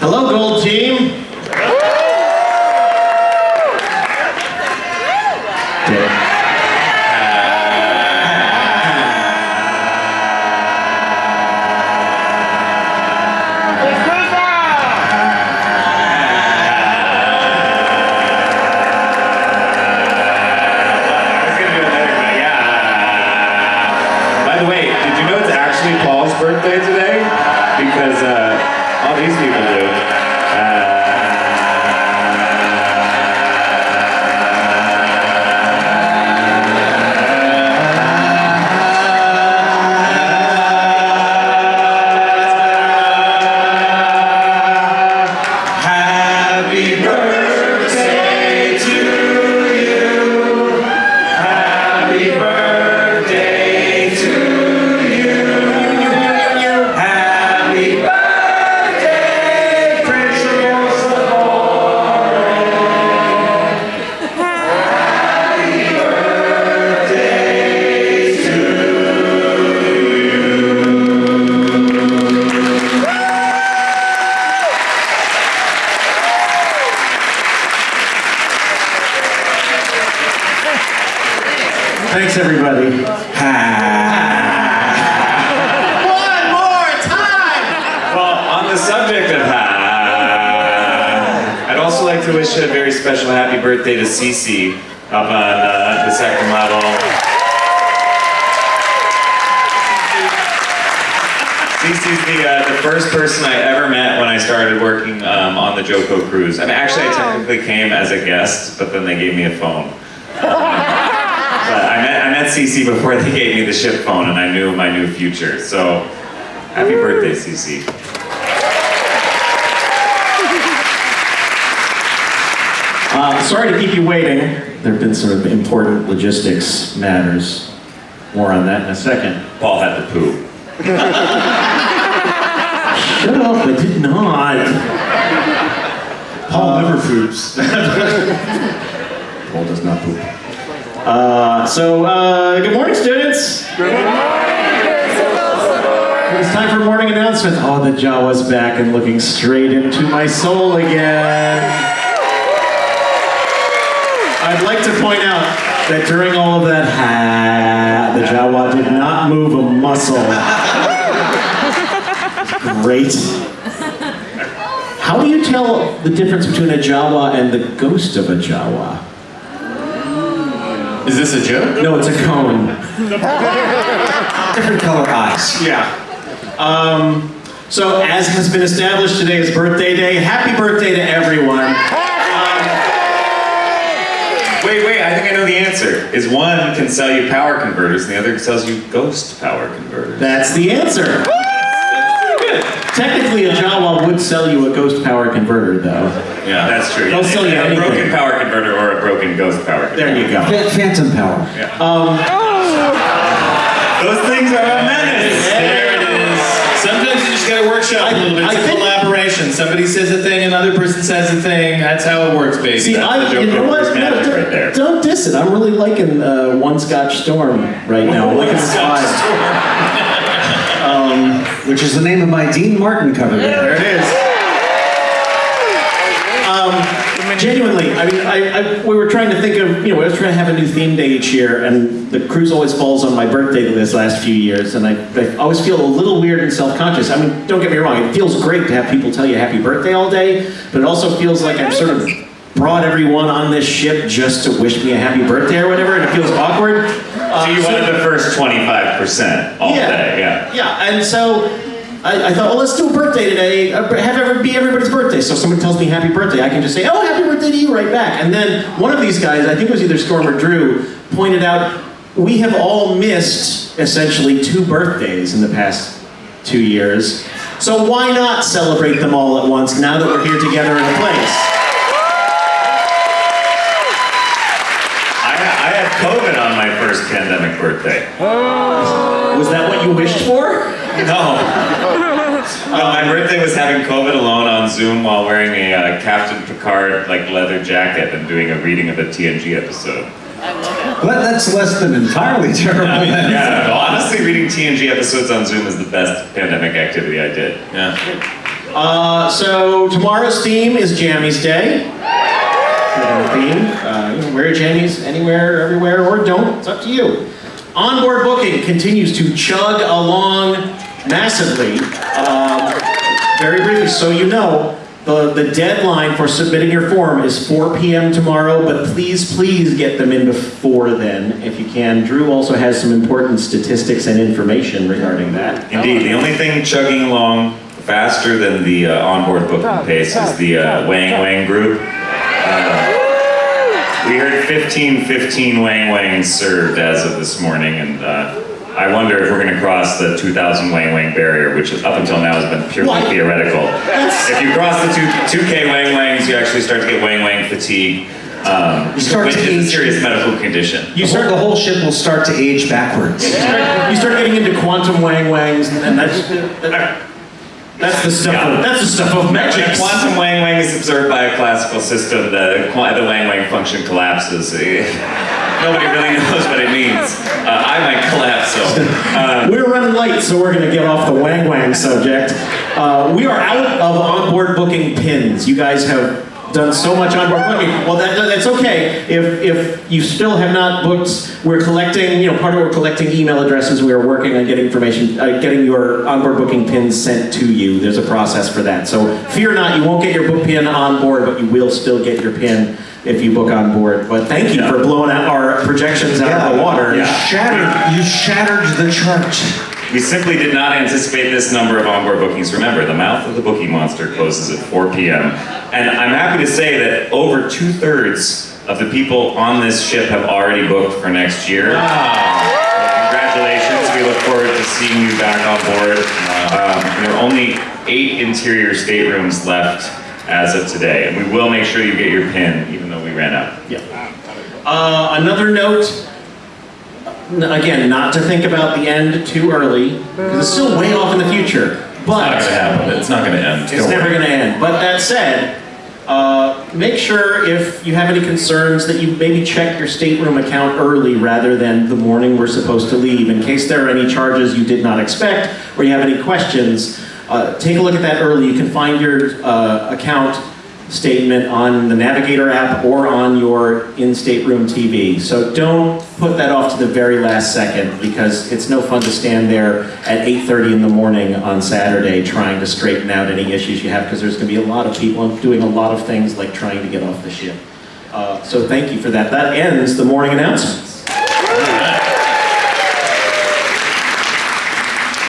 Hello, Gold Team. Way, did you know it's actually Paul's birthday today? Because uh, all these Thanks, everybody. One more time. Well, on the subject of ha, I'd also like to wish a very special happy birthday to Cece up on uh, the second level. Cece's the, uh, the first person I ever met when I started working um, on the JoCo cruise. I mean, actually, I technically came as a guest, but then they gave me a phone. But I met, I met Cece before they gave me the ship phone, and I knew my new future. So, happy birthday, Cece. Uh, sorry to keep you waiting. There have been sort of important logistics matters. More on that in a second. Paul had to poop. Shut up, I did not. Paul never poops. Paul does not poop. Uh, so, uh, good morning, students. Good morning. It's time for morning announcement. Oh, the Jawa's back and looking straight into my soul again. I'd like to point out that during all of that, ha, the Jawa did not move a muscle. Great. How do you tell the difference between a Jawa and the ghost of a Jawa? Is this a joke? No, it's a cone. Different color eyes. Yeah. Um, so, as has been established, today is birthday day. Happy birthday to everyone. Wait, wait, I think I know the answer. Is one can sell you power converters and the other sells you ghost power converters. That's the answer. Technically, a Jawa would sell you a ghost power converter, though. yeah, that's true. They'll sell you a anything. broken power converter or a broken ghost power converter. There you go. Phantom power. Those things are a menace. There it is. Sometimes you just gotta workshop a little bit. It's I a think- collaboration. Somebody says a thing, another person says a thing. That's how it works, baby. See, That's I, the you know what? No, don't, right there. don't diss it. I'm really liking uh, One Scotch Storm right now. I'm liking the vibe. Which is the name of my Dean Martin cover There it is. Um, genuinely, I mean, I, I, we were trying to think of, you know, we were trying to have a new theme day each year, and the cruise always falls on my birthday this last few years, and I, I always feel a little weird and self-conscious. I mean, don't get me wrong, it feels great to have people tell you happy birthday all day, but it also feels like I've sort of brought everyone on this ship just to wish me a happy birthday or whatever, and it feels awkward. Uh, So you wanted the first 25% all day, yeah. yeah, and so I, I thought, well, let's do a birthday today. uh, Have ever be everybody's birthday. So if someone tells me happy birthday, I can just say, oh, happy birthday to you right back. And then one of these guys, I think it was either Storm or Drew, pointed out we have all missed essentially two birthdays in the past two years. So why not celebrate them all at once now that we're here together in a place? I, I had COVID on my first pandemic birthday. Was that what you wished for? No. No, my birthday was having COVID alone on Zoom while wearing a uh, Captain Picard like leather jacket and doing a reading of a TNG episode. But that's less than entirely terrible. I mean, then. yeah, no, honestly, reading TNG episodes on Zoom is the best pandemic activity I did. Yeah. Uh, so tomorrow's theme is Jammies Day. The theme. Uh, you can wear jammies anywhere, everywhere, or don't. It's up to you. Onboard booking continues to chug along massively. Um, very briefly, so you know, the, the deadline for submitting your form is 4 p.m. tomorrow, but please, please get them in before then if you can. Drew also has some important statistics and information regarding that. Indeed, the only thing chugging along faster than the uh, onboard booking pace is the uh, Wang Wang group. Uh, we heard 15, 15 Wang Wangs served as of this morning, and uh, I wonder if we're going to cross the 2,000 Wang Wang barrier, which up until now has been purely What? theoretical. If you cross the two, 2K Wang Wangs, you actually start to get Wang Wang fatigue, um, You start which to is a serious medical condition. You You start, start, the whole ship will start to age backwards. you start, you start getting into quantum wang wangs, and that's that, that's the stuff. Of, that's the stuff of magic. quantum Wang Wang is observed by a classical system, the, the Wang Wang function collapses. Nobody really knows what it means. Uh, I might collapse, so. Uh, We're running late, so we're going to get off the wang wang subject. Uh, we are out of onboard booking pins. You guys have done so much onboard booking. Well, that, that's okay. If, if you still have not booked, we're collecting, you know, part of we're collecting email addresses. We are working on getting information, uh, getting your onboard booking pins sent to you. There's a process for that. So fear not, you won't get your book pin on board, but you will still get your pin if you book on board. But thank you Yeah. for blowing out our projections out of the water. Yeah. Shattered, you shattered the chart. We simply did not anticipate this number of onboard bookings. Remember, the mouth of the booking monster closes at 4 p.m. And I'm happy to say that over two thirds of the people on this ship have already booked for next year. Congratulations. We look forward to seeing you back on board. Um, there are only eight interior staterooms left as of today, and we will make sure you get your pin, even though we ran out. Yeah. Uh, another note, again, not to think about the end too early, because it's still way off in the future. But It's not going to happen. It's not going to end. it's Don't never going to end. But that said, uh, make sure if you have any concerns that you maybe check your stateroom account early rather than the morning we're supposed to leave, in case there are any charges you did not expect or you have any questions. Uh, take a look at that early. You can find your uh, account statement on the Navigator app or on your in-stateroom TV. So don't put that off to the very last second because it's no fun to stand there at 8.30 in the morning on Saturday trying to straighten out any issues you have because there's going to be a lot of people doing a lot of things like trying to get off the ship. Uh, so thank you for that. That ends the morning announcements.